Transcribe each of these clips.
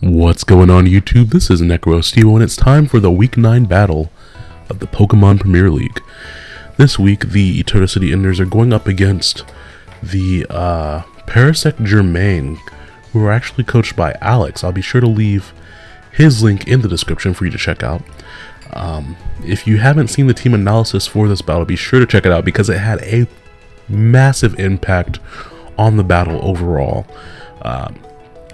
What's going on YouTube? This is NecroSteve and it's time for the Week 9 battle of the Pokemon Premier League. This week, the City Enders are going up against the uh, Parasect Germain, who are actually coached by Alex. I'll be sure to leave his link in the description for you to check out. Um, if you haven't seen the team analysis for this battle, be sure to check it out because it had a massive impact on the battle overall. Um,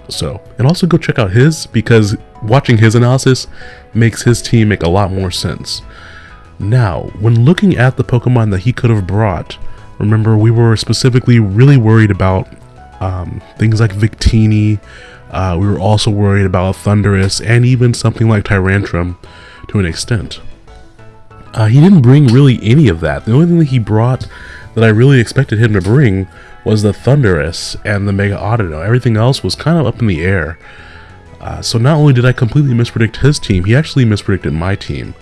so, and also go check out his because watching his analysis makes his team make a lot more sense. Now, when looking at the Pokemon that he could have brought, remember we were specifically really worried about um, things like Victini, uh, we were also worried about Thundurus, and even something like Tyrantrum to an extent. Uh, he didn't bring really any of that. The only thing that he brought that I really expected him to bring was the Thundurus and the Mega Audino. Everything else was kind of up in the air. Uh, so not only did I completely mispredict his team, he actually mispredicted my team.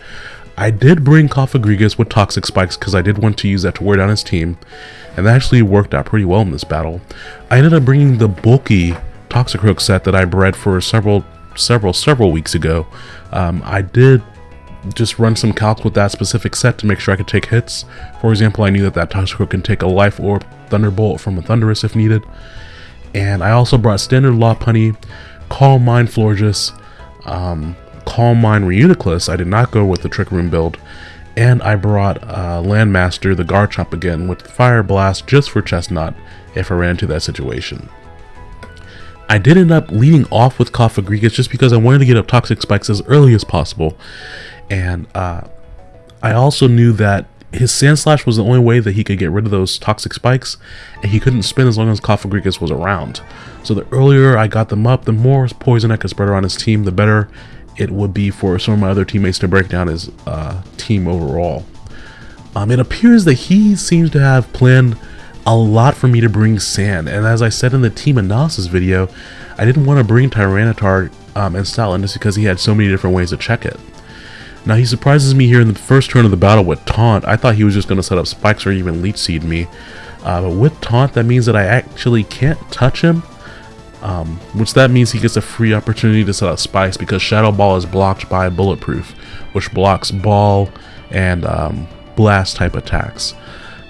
I did bring Cofagrigus with Toxic Spikes because I did want to use that to wear down his team, and that actually worked out pretty well in this battle. I ended up bringing the bulky Toxic Toxicroak set that I bred for several, several, several weeks ago. Um, I did just run some calcs with that specific set to make sure I could take hits. For example, I knew that that Toxicroak can take a Life Orb Thunderbolt from a Thundurus if needed. And I also brought Standard Lopunny, Calm Mind Florges, um, Calm Mind Reuniclus. I did not go with the Trick Room build. And I brought uh, Landmaster, the Garchomp again, with Fire Blast just for Chesnaught if I ran into that situation. I did end up leading off with Cofagrigus just because I wanted to get up Toxic Spikes as early as possible. And uh, I also knew that his Sandslash was the only way that he could get rid of those toxic spikes, and he couldn't spin as long as Cofagrigus was around. So the earlier I got them up, the more poison I could spread around his team, the better it would be for some of my other teammates to break down his uh, team overall. Um, it appears that he seems to have planned a lot for me to bring Sand, and as I said in the team analysis video, I didn't want to bring Tyranitar um, and Stoutland just because he had so many different ways to check it. Now he surprises me here in the first turn of the battle with Taunt. I thought he was just going to set up spikes or even Leech Seed me. Uh, but with Taunt, that means that I actually can't touch him. Um, which that means he gets a free opportunity to set up spikes because Shadow Ball is blocked by Bulletproof, which blocks Ball and um, Blast type attacks.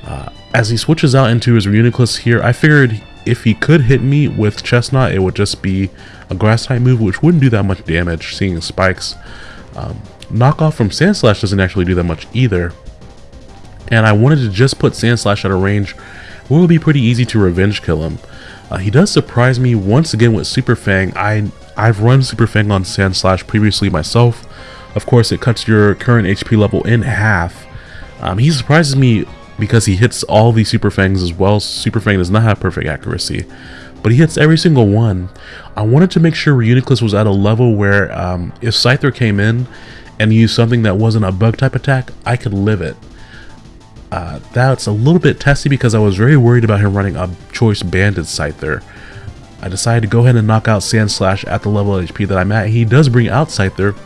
Uh, as he switches out into his Reuniclus here, I figured if he could hit me with Chesnaught, it would just be a Grass type move, which wouldn't do that much damage, seeing spikes. Um, Knockoff from Sandslash doesn't actually do that much either. And I wanted to just put Sandslash at a range where it would be pretty easy to revenge kill him. Uh, he does surprise me once again with Super Fang. I, I've run Super Fang on Sandslash previously myself. Of course, it cuts your current HP level in half. Um, he surprises me because he hits all these Super Fangs as well. Super Fang does not have perfect accuracy, but he hits every single one. I wanted to make sure Reuniclus was at a level where um, if Scyther came in and use something that wasn't a bug type attack, I could live it. Uh, that's a little bit testy because I was very worried about him running a choice banded Scyther. I decided to go ahead and knock out Sandslash at the level HP that I'm at. He does bring out Scyther,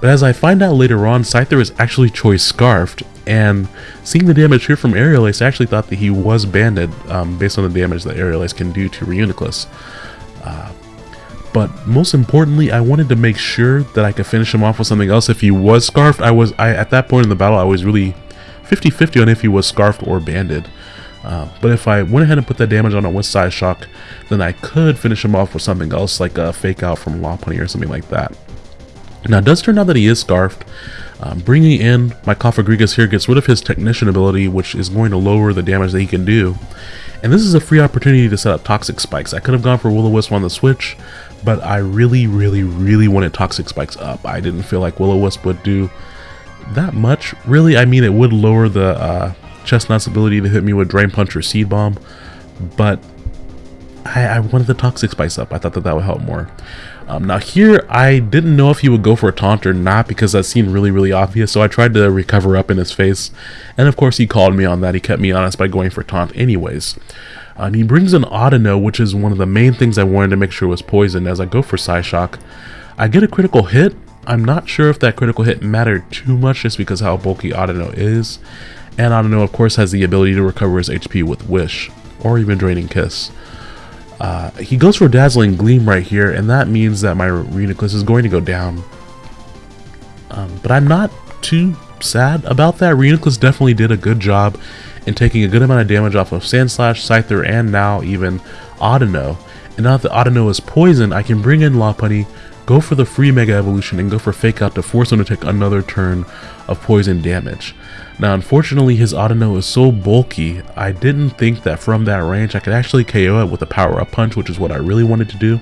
but as I find out later on, Scyther is actually choice scarfed, and seeing the damage here from Aerial Ace, I actually thought that he was banded um, based on the damage that Aerial Ace can do to Reuniclus. Uh, but most importantly, I wanted to make sure that I could finish him off with something else. If he was scarfed, I was I at that point in the battle, I was really 50-50 on if he was scarfed or banded. Uh, but if I went ahead and put that damage on a with Shock, then I could finish him off with something else, like a fake out from Lopunny or something like that. Now, it does turn out that he is scarfed. Um, bringing in my Cofagrigus here gets rid of his Technician ability, which is going to lower the damage that he can do. And this is a free opportunity to set up Toxic Spikes. I could have gone for Will-O-Wisp on the Switch, but I really, really, really wanted Toxic Spikes up. I didn't feel like Will-O-Wisp would do that much. Really, I mean, it would lower the uh, Chesnaught's ability to hit me with Drain Punch or Seed Bomb, but I, I wanted the Toxic Spikes up. I thought that that would help more. Um, now here, I didn't know if he would go for a taunt or not because that seemed really, really obvious, so I tried to recover up in his face, and of course he called me on that. He kept me honest by going for taunt anyways. Um, he brings an Audino, which is one of the main things I wanted to make sure was poisoned as I go for Psyshock. I get a critical hit. I'm not sure if that critical hit mattered too much just because how bulky Audino is. And Audino, of course, has the ability to recover his HP with Wish, or even Draining Kiss. Uh, he goes for Dazzling Gleam right here, and that means that my Reuniclus is going to go down. Um, but I'm not too sad about that. Reuniclus definitely did a good job in taking a good amount of damage off of Sandslash, Scyther, and now even Audino. And now that Audino is poisoned, I can bring in Lopunny, go for the free Mega Evolution, and go for Fake Out to force him to take another turn of poison damage. Now unfortunately his Audino is so bulky, I didn't think that from that range I could actually KO it with a power up punch, which is what I really wanted to do.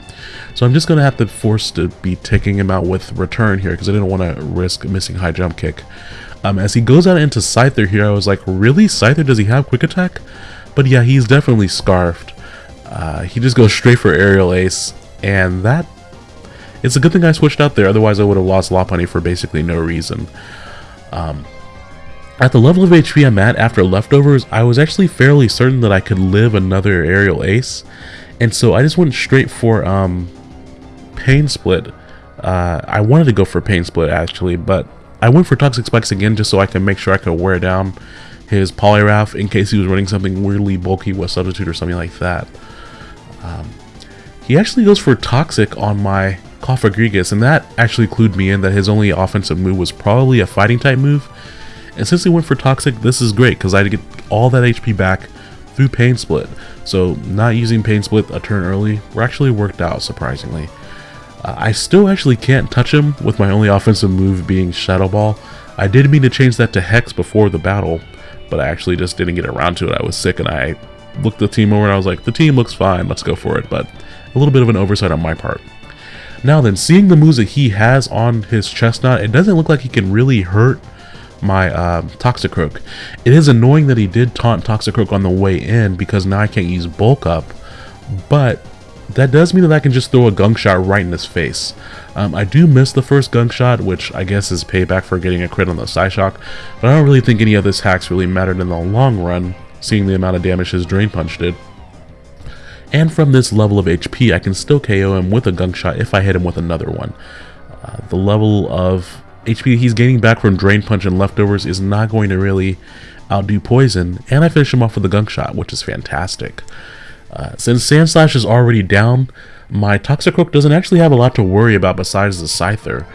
So I'm just going to have to force to be taking him out with return here because I didn't want to risk missing high jump kick. Um, as he goes out into Scyther here, I was like, really? Scyther, does he have quick attack? But yeah, he's definitely scarfed. Uh, he just goes straight for aerial ace, and that it's a good thing I switched out there, otherwise I would have lost Lopunny for basically no reason. Um, at the level of HP I'm at after leftovers, I was actually fairly certain that I could live another aerial ace. And so I just went straight for um, Pain Split. Uh, I wanted to go for Pain Split actually, but I went for Toxic Spikes again just so I could make sure I could wear down his Poliwrath in case he was running something weirdly bulky with Substitute or something like that. Um, he actually goes for Toxic on my Cofagrigus, and that actually clued me in that his only offensive move was probably a fighting type move and since he went for Toxic, this is great because I get all that HP back through Pain Split. So not using Pain Split a turn early actually worked out, surprisingly. Uh, I still actually can't touch him with my only offensive move being Shadow Ball. I did mean to change that to Hex before the battle, but I actually just didn't get around to it. I was sick and I looked the team over and I was like, the team looks fine, let's go for it. But a little bit of an oversight on my part. Now then, seeing the moves that he has on his Chesnaught, it doesn't look like he can really hurt my uh, Toxicroak. It is annoying that he did taunt Toxicroak on the way in because now I can't use Bulk Up, but that does mean that I can just throw a gunk shot right in his face. Um, I do miss the first gunk shot, which I guess is payback for getting a crit on the Psyshock, but I don't really think any of this hacks really mattered in the long run, seeing the amount of damage his Drain Punch did. And from this level of HP, I can still KO him with a gunk shot if I hit him with another one. Uh, the level of HP he's gaining back from Drain Punch and Leftovers is not going to really outdo Poison, and I finish him off with a Gunk Shot, which is fantastic. Uh, since Sandslash is already down, my Toxicroak doesn't actually have a lot to worry about besides the Scyther.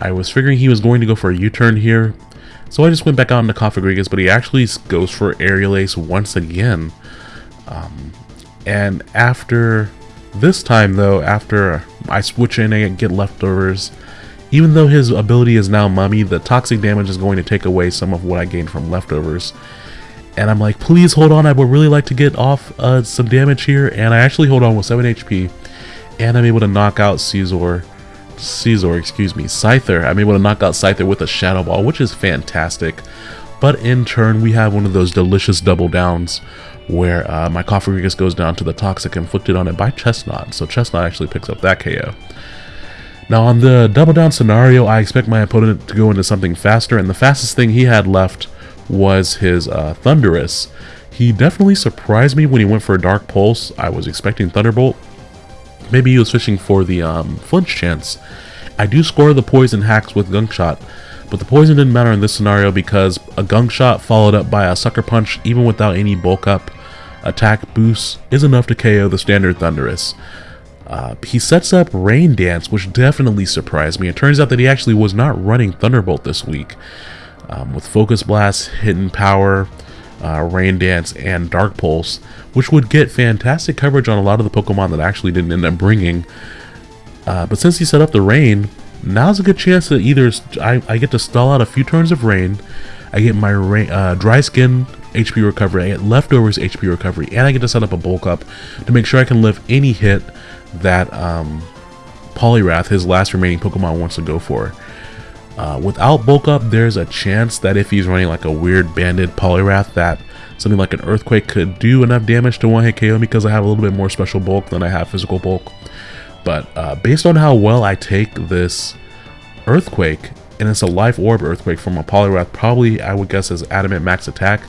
I was figuring he was going to go for a U-turn here, so I just went back out into Cofagrigus, but he actually goes for Aerial Ace once again. Um, and after this time though, after I switch in and get leftovers, even though his ability is now Mummy, the toxic damage is going to take away some of what I gained from leftovers. And I'm like, please hold on, I would really like to get off uh, some damage here. And I actually hold on with 7 HP. And I'm able to knock out Caesar. Caesar, excuse me, Scyther. I'm able to knock out Scyther with a Shadow Ball, which is fantastic. But in turn, we have one of those delicious double downs where uh, my Cofagrigus goes down to the Toxic inflicted on it by Chesnaught, So Chesnaught actually picks up that KO. Now on the double down scenario, I expect my opponent to go into something faster, and the fastest thing he had left was his uh, Thundurus. He definitely surprised me when he went for a Dark Pulse. I was expecting Thunderbolt. Maybe he was fishing for the um, flinch chance. I do score the poison hacks with Gunk Shot, but the poison didn't matter in this scenario because a Gunk Shot followed up by a Sucker Punch, even without any bulk up attack boost, is enough to KO the standard Thundurus. Uh, he sets up Rain Dance, which definitely surprised me. It turns out that he actually was not running Thunderbolt this week. Um, with Focus Blast, Hidden Power, uh, Rain Dance, and Dark Pulse, which would get fantastic coverage on a lot of the Pokemon that actually didn't end up bringing. Uh, but since he set up the Rain, now's a good chance that either I, I get to stall out a few turns of Rain, I get my rain, uh, Dry Skin HP recovery, I get Leftovers HP recovery, and I get to set up a Bulk Up to make sure I can live any hit that um, Poliwrath, his last remaining Pokemon, wants to go for. Uh, without Bulk Up, there's a chance that if he's running like a weird banded Poliwrath that something like an Earthquake could do enough damage to one-hit KO because I have a little bit more special bulk than I have physical bulk. But uh, based on how well I take this Earthquake, and it's a Life Orb Earthquake from a Poliwrath, probably I would guess as Adamant Max Attack,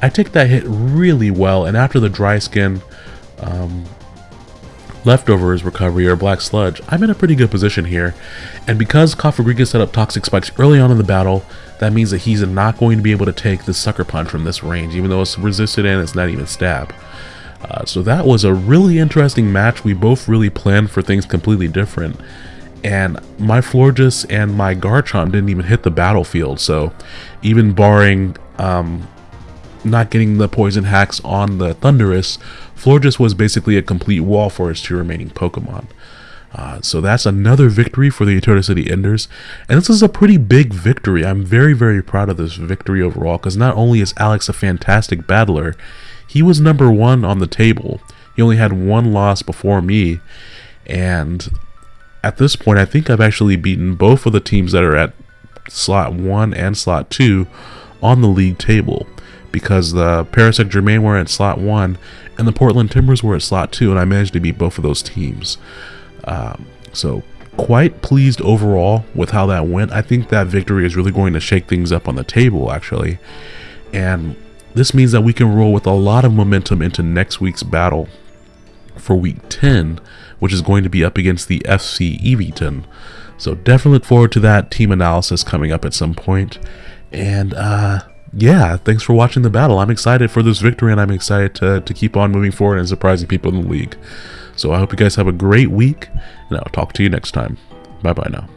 I take that hit really well, and after the Dry Skin, um, leftovers recovery or black sludge, I'm in a pretty good position here. And because Cofagrigus set up toxic spikes early on in the battle, that means that he's not going to be able to take the sucker punch from this range, even though it's resisted and it's not even stab. Uh, so that was a really interesting match. We both really planned for things completely different. And my Florges and my Garchomp didn't even hit the battlefield. So even barring um, not getting the poison hacks on the Thundurus, Florges was basically a complete wall for his two remaining Pokemon. Uh, so that's another victory for the Eternal City Enders. And this is a pretty big victory. I'm very, very proud of this victory overall because not only is Alex a fantastic battler, he was number one on the table. He only had one loss before me. And at this point, I think I've actually beaten both of the teams that are at slot 1 and slot 2 on the league table because the Parasect Germain were at slot 1 and the Portland Timbers were at slot 2 and I managed to beat both of those teams. Um, so quite pleased overall with how that went. I think that victory is really going to shake things up on the table actually. And this means that we can roll with a lot of momentum into next week's battle for week 10, which is going to be up against the FC Eviton. So definitely look forward to that team analysis coming up at some point. And uh, yeah, thanks for watching the battle. I'm excited for this victory and I'm excited to, to keep on moving forward and surprising people in the league. So I hope you guys have a great week and I'll talk to you next time. Bye bye now.